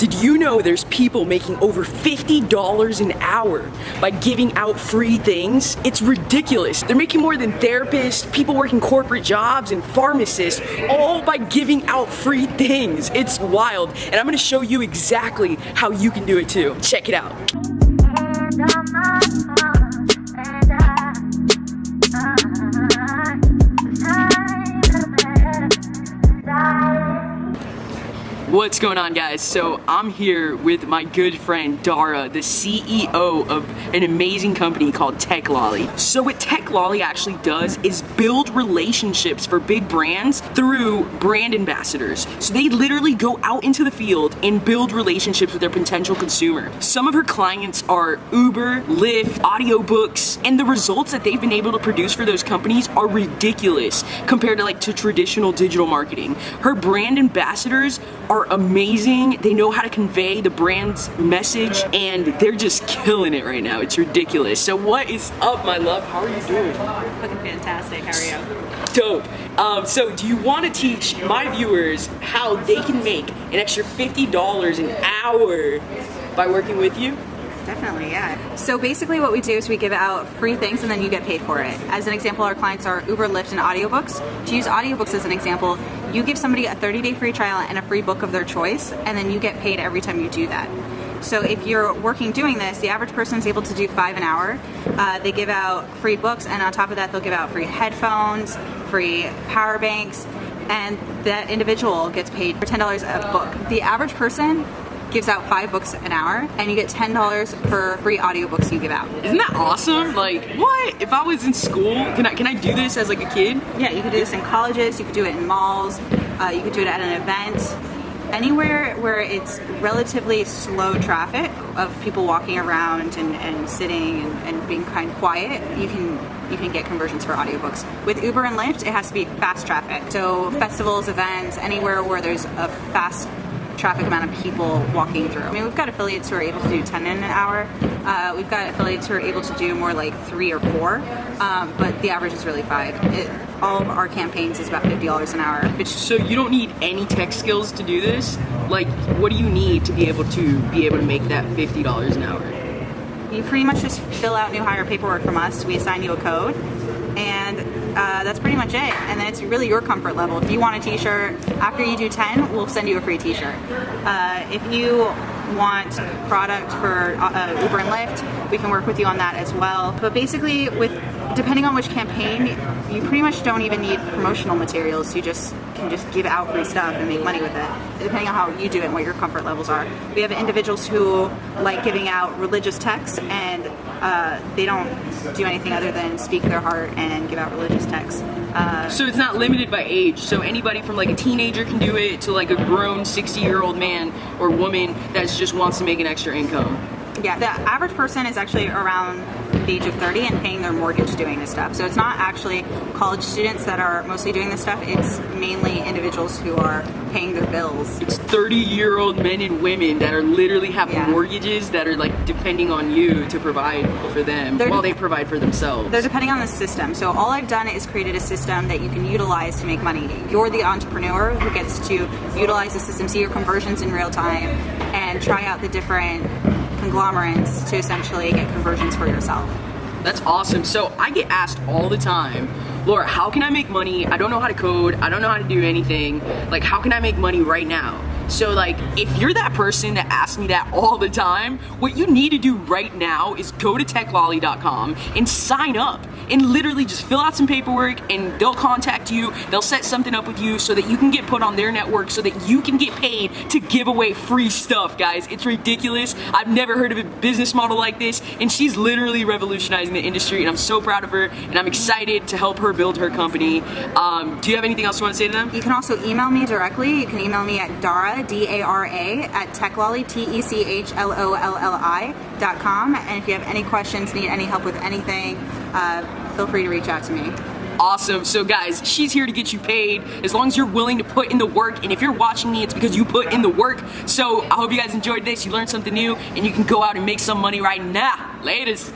Did you know there's people making over $50 an hour by giving out free things? It's ridiculous. They're making more than therapists, people working corporate jobs, and pharmacists, all by giving out free things. It's wild, and I'm gonna show you exactly how you can do it too. Check it out. What's going on guys? So I'm here with my good friend Dara, the CEO of an amazing company called Techlolli. So what Techlolli actually does is build relationships for big brands through brand ambassadors. So they literally go out into the field and build relationships with their potential consumer. Some of her clients are Uber, Lyft, audiobooks, and the results that they've been able to produce for those companies are ridiculous compared to like to traditional digital marketing. Her brand ambassadors are are amazing. They know how to convey the brand's message and they're just killing it right now. It's ridiculous. So what is up, my love? How are you doing? Fucking fantastic. How are you? Dope. Um, so do you want to teach my viewers how they can make an extra $50 an hour by working with you? Definitely, yeah. So basically what we do is we give out free things and then you get paid for it. As an example, our clients are Uber, Lyft, and audiobooks. To use audiobooks as an example, you give somebody a 30-day free trial and a free book of their choice, and then you get paid every time you do that. So if you're working doing this, the average person is able to do five an hour. Uh, they give out free books, and on top of that, they'll give out free headphones, free power banks, and that individual gets paid for $10 a book. The average person gives out five books an hour and you get $10 per free audiobooks you give out. Isn't that awesome? Like, what? If I was in school, can I, can I do this as like a kid? Yeah, you could do this in colleges, you could do it in malls, uh, you could do it at an event. Anywhere where it's relatively slow traffic of people walking around and, and sitting and, and being kind of quiet, you can you can get conversions for audiobooks. With Uber and Lyft, it has to be fast traffic. So festivals, events, anywhere where there's a fast traffic amount of people walking through. I mean, we've got affiliates who are able to do 10 in an hour. Uh, we've got affiliates who are able to do more like three or four, um, but the average is really five. It, all of our campaigns is about $50 an hour. So you don't need any tech skills to do this? Like, what do you need to be able to be able to make that $50 an hour? You pretty much just fill out new hire paperwork from us. We assign you a code and uh, that's pretty much it. And then it's really your comfort level. If you want a t-shirt, after you do 10, we'll send you a free t-shirt. Uh, if you want product for uh, Uber and Lyft, we can work with you on that as well. But basically, with depending on which campaign, you pretty much don't even need promotional materials. You just can just give out free stuff and make money with it, depending on how you do it and what your comfort levels are. We have individuals who like giving out religious texts and uh, they don't do anything other than speak their heart and give out religious texts. Uh, so it's not limited by age. So anybody from like a teenager can do it to like a grown 60 year old man or woman that just wants to make an extra income. Yeah, the average person is actually around the age of 30 and paying their mortgage doing this stuff. So it's not actually college students that are mostly doing this stuff, it's mainly individuals who are paying their bills. It's 30 year old men and women that are literally have yeah. mortgages that are like depending on you to provide for them they're while they provide for themselves. They're depending on the system. So all I've done is created a system that you can utilize to make money. You're the entrepreneur who gets to utilize the system, see your conversions in real time, and try out the different conglomerates to essentially get conversions for yourself. That's awesome. So I get asked all the time, Laura, how can I make money? I don't know how to code. I don't know how to do anything. Like, how can I make money right now? So like, if you're that person that asks me that all the time, what you need to do right now is go to techlolli.com and sign up and literally just fill out some paperwork and they'll contact you. They'll set something up with you so that you can get put on their network so that you can get paid to give away free stuff, guys. It's ridiculous. I've never heard of a business model like this and she's literally revolutionizing the industry and I'm so proud of her and I'm excited to help her build her company. Um, do you have anything else you want to say to them? You can also email me directly. You can email me at Dara D-A-R-A, at techlolli, T-E-C-H-L-O-L-L-I dot com. And if you have any questions, need any help with anything, uh, feel free to reach out to me. Awesome. So guys, she's here to get you paid as long as you're willing to put in the work. And if you're watching me, it's because you put in the work. So I hope you guys enjoyed this. You learned something new and you can go out and make some money right now. Latest.